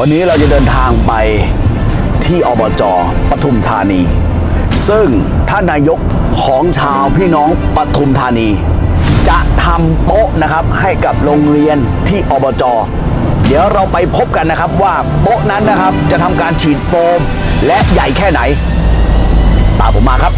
วันนี้เราจะเดินทางไปที่อบจปทุมธานี ซึ่งท่านนายกของชาวพี่น้องปทุมธานี จะทำโป๊ะนะครับให้กับโรงเรียนที่อบจเดี๋ยวเราไปพบกันนะครับว่าโป๊ะนั้นนะครับจะทำการฉีดโฟม และใหญ่แค่ไหน ตามผมมาครับ